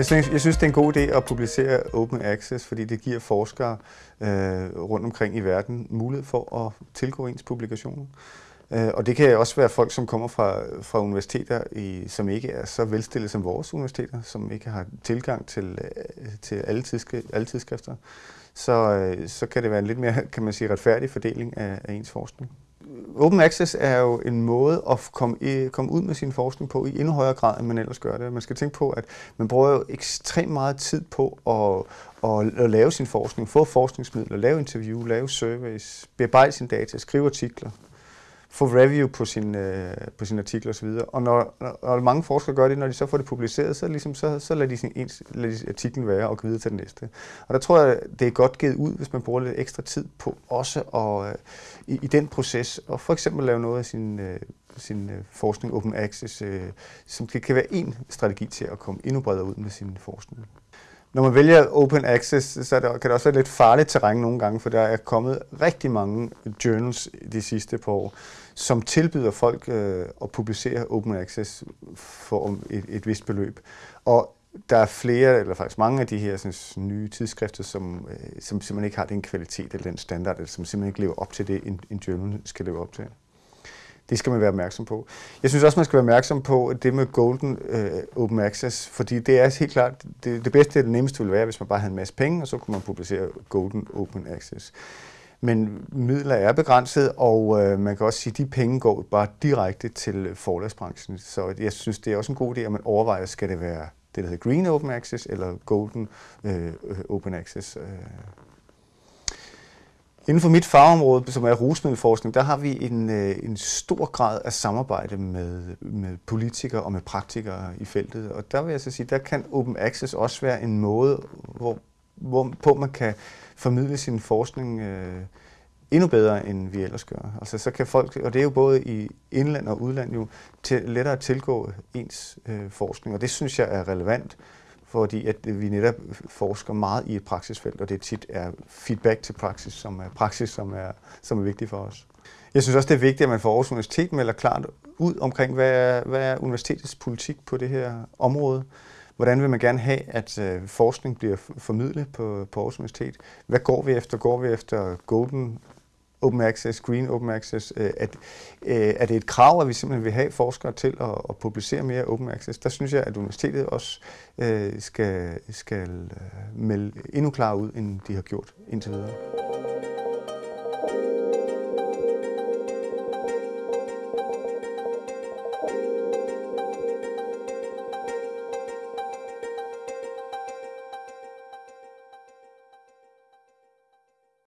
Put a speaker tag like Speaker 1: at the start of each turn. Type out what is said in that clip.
Speaker 1: Jeg synes, jeg synes, det er en god idé at publicere Open Access, fordi det giver forskere øh, rundt omkring i verden mulighed for at tilgå ens publikationer. Øh, og det kan også være folk, som kommer fra, fra universiteter, i, som ikke er så velstillede som vores universiteter, som ikke har tilgang til, øh, til alle, tidske, alle tidsskrifter. Så, øh, så kan det være en lidt mere kan man sige, retfærdig fordeling af, af ens forskning. Open Access er jo en måde at komme, i, komme ud med sin forskning på i endnu højere grad, end man ellers gør det. Man skal tænke på, at man bruger jo ekstremt meget tid på at, at, at lave sin forskning, få forskningsmidler, lave interview, lave surveys, bearbejde sin data, skrive artikler, få review på sin, øh, på sin artikler osv. Og når, når mange forskere gør det, når de så får det publiceret, så, ligesom, så, så lader de, sin, ens, lader de artiklen være og gå videre til den næste. Og der tror jeg, det er godt givet ud, hvis man bruger lidt ekstra tid på også at, øh, i, i den proces, og for eksempel lave noget af sin, øh, sin øh, forskning open access, øh, som kan, kan være en strategi til at komme endnu bredere ud med sin forskning. Når man vælger open access, så det, kan det også være lidt farligt terræn nogle gange, for der er kommet rigtig mange journals de sidste par år, som tilbyder folk øh, at publicere open access for et, et vist beløb. Og der er flere, eller faktisk mange af de her sådan, nye tidsskrifter, som, øh, som simpelthen ikke har den kvalitet eller den standard, eller som simpelthen ikke lever op til det, en, en journal skal leve op til. Det skal man være opmærksom på. Jeg synes også, man skal være opmærksom på det med Golden øh, Open Access, fordi det er helt klart, det, det bedste og det nemmeste ville være, hvis man bare havde en masse penge, og så kunne man publicere Golden Open Access. Men midler er begrænset, og øh, man kan også sige, at de penge går bare direkte til forlagsbranchen. Så jeg synes, det er også en god idé, at man overvejer, skal det være det, der hedder Green Open Access eller Golden øh, øh Open Access. Øh. Inden for mit fagområde, som er rusmiddelforskning, der har vi en, øh, en stor grad af samarbejde med, med politikere og med praktikere i feltet. Og der vil jeg så sige, der kan Open Access også være en måde, hvor, hvor på man kan formidle sin forskning øh, endnu bedre, end vi ellers gør. Altså, så kan folk, og det er jo både i indland og udland, jo til, lettere tilgå ens øh, forskning, og det synes jeg er relevant fordi at vi netop forsker meget i et praksisfelt, og det tit er feedback til praksis, som er praksis, som er, som er vigtig for os. Jeg synes også, det er vigtigt, at man får Aarhus Universitet melder klart ud omkring, hvad er, hvad er universitetets politik på det her område. Hvordan vil man gerne have, at øh, forskning bliver formidlet på, på Aarhus Universitet? Hvad går vi efter? Går vi efter Golden open access, green open access, øh, at, øh, er det et krav, at vi simpelthen vil have forskere til at, at publicere mere open access? Der synes jeg, at universitetet også øh, skal, skal øh, melde endnu klarere ud, end de har gjort indtil videre.